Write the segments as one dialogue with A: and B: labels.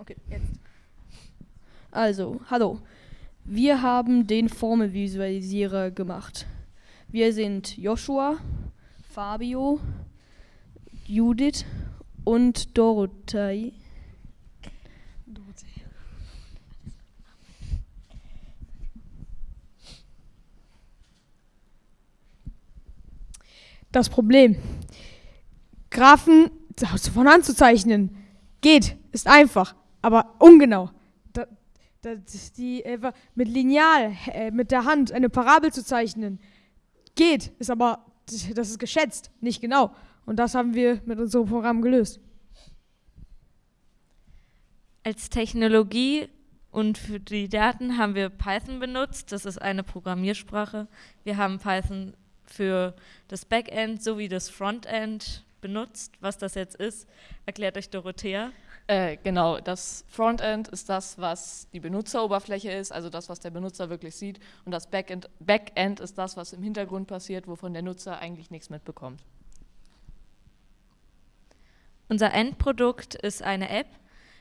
A: Okay, jetzt. Also, hallo. Wir haben den Formelvisualisierer gemacht. Wir sind Joshua, Fabio, Judith und Dorothee.
B: Das Problem. Graphen von Hand zu zeichnen geht, ist einfach, aber ungenau. Da, da, die, äh, mit Lineal, äh, mit der Hand eine Parabel zu zeichnen, geht, ist aber, das ist geschätzt, nicht genau. Und das haben wir mit unserem Programm gelöst.
C: Als Technologie und für die Daten haben wir Python benutzt. Das ist eine Programmiersprache. Wir haben Python für das Backend sowie das Frontend benutzt. Was das jetzt ist, erklärt euch Dorothea.
D: Äh, genau, das Frontend ist das, was die Benutzeroberfläche ist, also das, was der Benutzer wirklich sieht. Und das Backend, Backend ist das, was im Hintergrund passiert, wovon der Nutzer eigentlich nichts mitbekommt.
C: Unser Endprodukt ist eine App,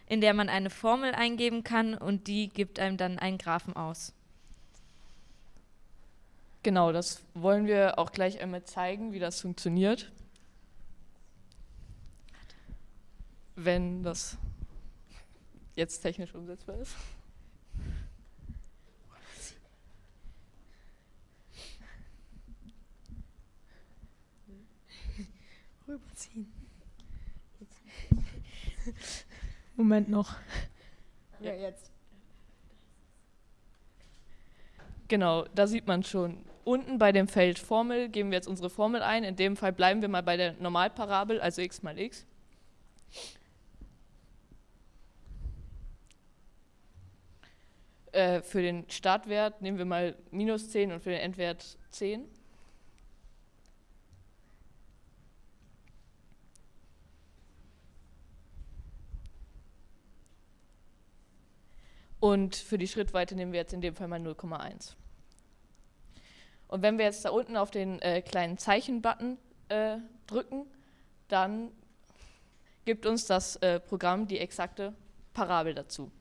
C: in der man eine Formel eingeben kann und die gibt einem dann einen Graphen aus.
D: Genau, das wollen wir auch gleich einmal zeigen, wie das funktioniert. Wenn das jetzt technisch umsetzbar ist.
B: Rüberziehen. Moment noch.
D: Ja, jetzt. Genau, da sieht man schon. Unten bei dem Feld Formel geben wir jetzt unsere Formel ein. In dem Fall bleiben wir mal bei der Normalparabel, also x mal x. Äh, für den Startwert nehmen wir mal minus 10 und für den Endwert 10. Und für die Schrittweite nehmen wir jetzt in dem Fall mal 0,1. Und wenn wir jetzt da unten auf den äh, kleinen Zeichen-Button äh, drücken, dann gibt uns das äh, Programm die exakte Parabel dazu.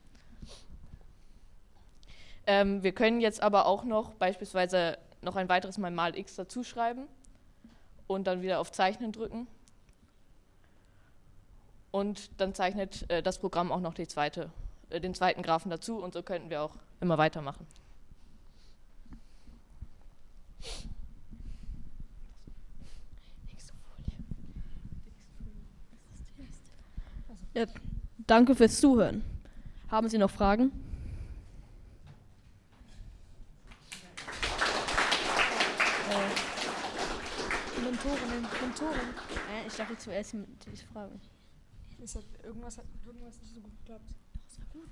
D: Ähm, wir können jetzt aber auch noch beispielsweise noch ein weiteres Mal mal x dazu schreiben und dann wieder auf Zeichnen drücken. Und dann zeichnet äh, das Programm auch noch die zweite äh, den zweiten Graphen dazu und so könnten wir auch immer weitermachen.
A: Ja, danke fürs Zuhören. Haben Sie noch Fragen?
B: Äh, Mentorin, Mentorin.
A: Äh, ich dachte zuerst die Frage.
B: Hat, irgendwas hat irgendwas nicht so gut geklappt. Gut.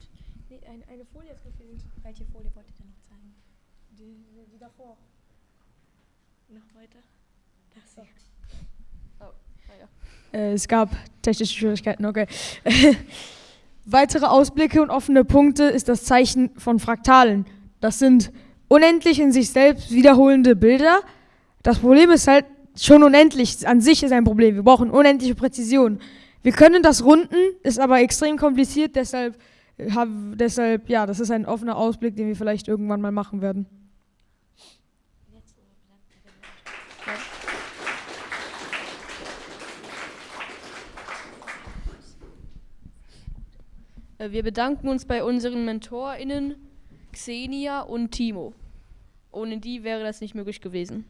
B: Nee, eine, eine Folie hat gefehlt.
C: Welche Folie wollt ihr denn noch zeigen?
B: Die, die davor.
C: Noch weiter?
B: Das so. Oh, ja. Äh, es gab technische Schwierigkeiten, okay. Weitere Ausblicke und offene Punkte ist das Zeichen von Fraktalen. Das sind unendlich in sich selbst wiederholende Bilder. Das Problem ist halt schon unendlich. An sich ist ein Problem. Wir brauchen unendliche Präzision. Wir können das runden, ist aber extrem kompliziert, deshalb hab, deshalb, ja, das ist ein offener Ausblick, den wir vielleicht irgendwann mal machen werden.
A: Äh, wir bedanken uns bei unseren MentorInnen Xenia und Timo. Ohne die wäre das nicht möglich gewesen.